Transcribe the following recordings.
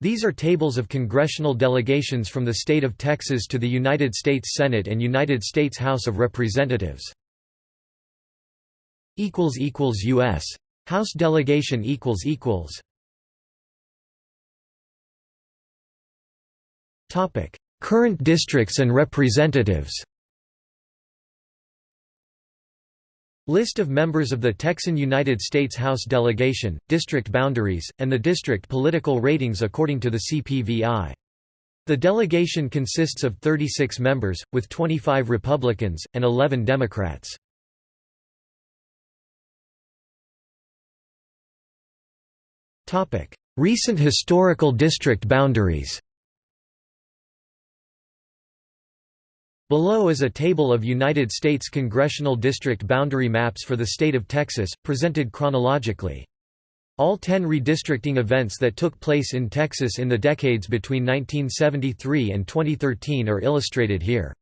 These are tables of congressional delegations from the state of Texas to the United States Senate and United States House of Representatives. U.S. House delegation equals equals Current districts and representatives List of members of the Texan United States House delegation, district boundaries, and the district political ratings according to the CPVI. The delegation consists of 36 members, with 25 Republicans, and 11 Democrats. Recent historical district boundaries Below is a table of United States congressional district boundary maps for the state of Texas, presented chronologically. All ten redistricting events that took place in Texas in the decades between 1973 and 2013 are illustrated here.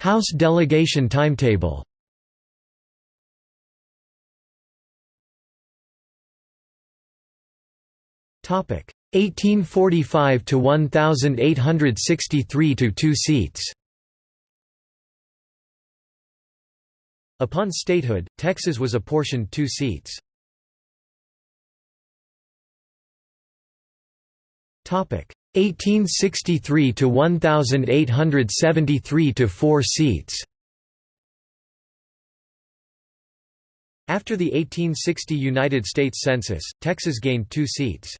House delegation timetable Topic 1845 to 1863 to 2 seats. Upon statehood, Texas was apportioned 2 seats. Topic 1863 to 1873 to 4 seats. After the 1860 United States Census, Texas gained 2 seats.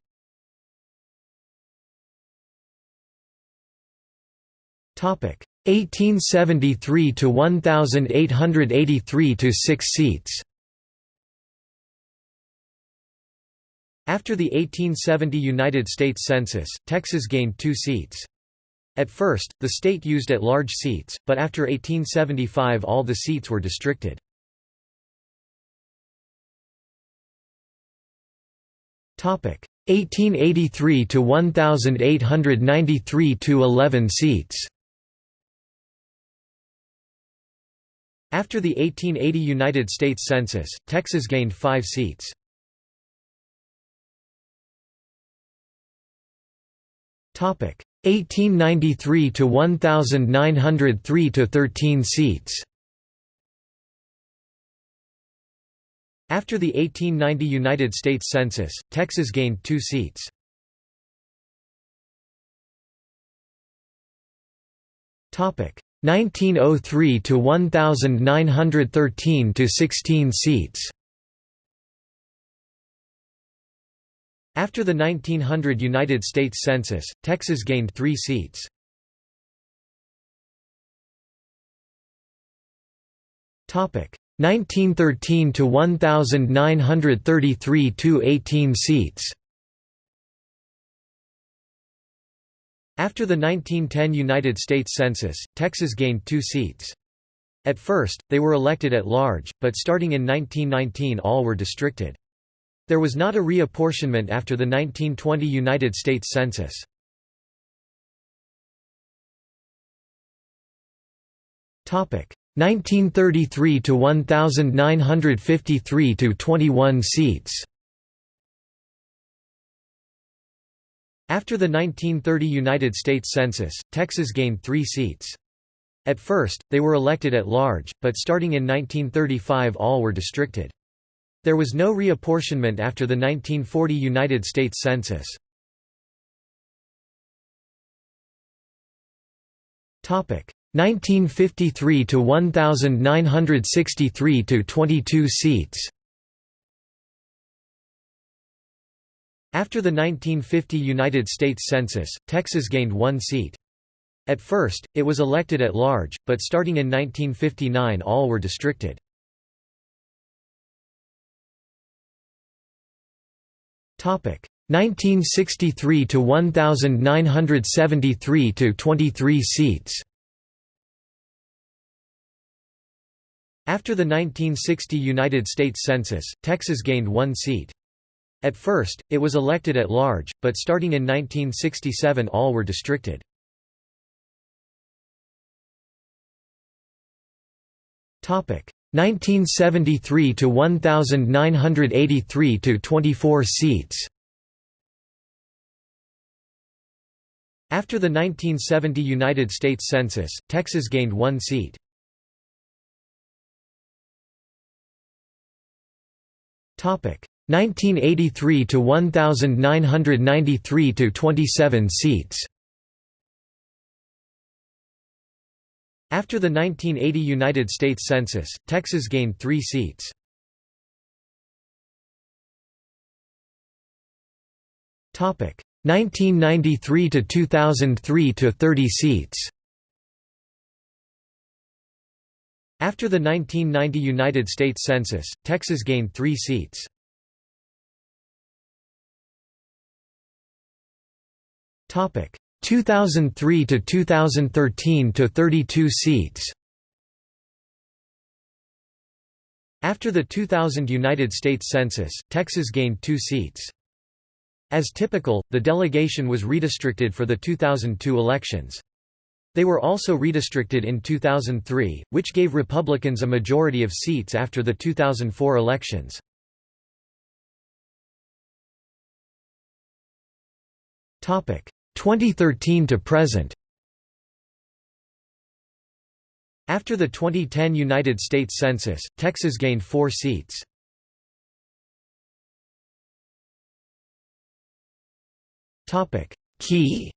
Topic 1873 to 1883 to 6 seats. After the 1870 United States Census, Texas gained 2 seats. At first, the state used at-large seats, but after 1875 all the seats were districted. Topic 1883 to 1893 to 11 seats. After the 1880 United States Census, Texas gained five seats. Topic 1893 to 1903 to 13 seats. After the 1890 United States Census, Texas gained two seats. Topic 1903 to 1913 to 16 seats. After the 1900 United States Census, Texas gained 3 seats. Topic 1913 to 1933 to 18 seats. After the 1910 United States Census, Texas gained two seats. At first, they were elected at large, but starting in 1919 all were districted. There was not a reapportionment after the 1920 United States Census. Topic 1933 to 1953 to 21 seats. After the 1930 United States Census, Texas gained three seats. At first, they were elected at large, but starting in 1935 all were districted. There was no reapportionment after the 1940 United States Census. Topic 1953 to 1963 to 22 seats. After the 1950 United States Census, Texas gained one seat. At first, it was elected at large, but starting in 1959 all were districted. Topic 1963 to 1973 to 23 seats. After the 1960 United States Census, Texas gained one seat. At first, it was elected at large, but starting in 1967 all were districted. Topic 1973 to 1983 to 24 seats. After the 1970 United States Census, Texas gained one seat. Topic 1983 to 1993 to 27 seats. After the 1980 United States Census, Texas gained three seats. Topic 1993 to 2003 to 30 seats. After the 1990 United States Census, Texas gained three seats. Topic 2003 to 2013 to 32 seats. After the 2000 United States Census, Texas gained two seats. As typical, the delegation was redistricted for the 2002 elections. They were also redistricted in 2003, which gave Republicans a majority of seats after the 2004 elections. Topic 2013 to present. After the 2010 United States Census, Texas gained four seats. Key.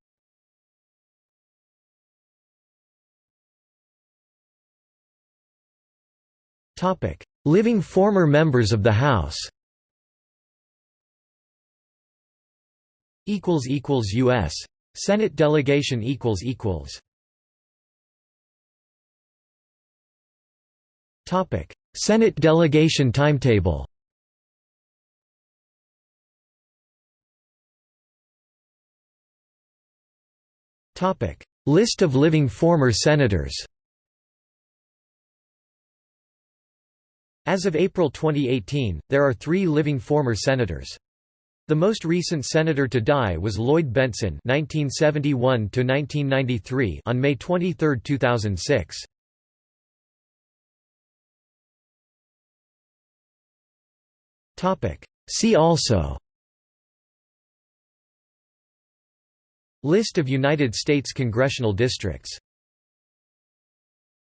Living former members of the House U.S. Senate delegation equals equals. Topic. Senate delegation timetable. Topic. List of living former senators. As of April 2018, there are three living former senators. The most recent senator to die was Lloyd Bentsen (1971–1993) on May 23, 2006. Topic. See also. List of United States congressional districts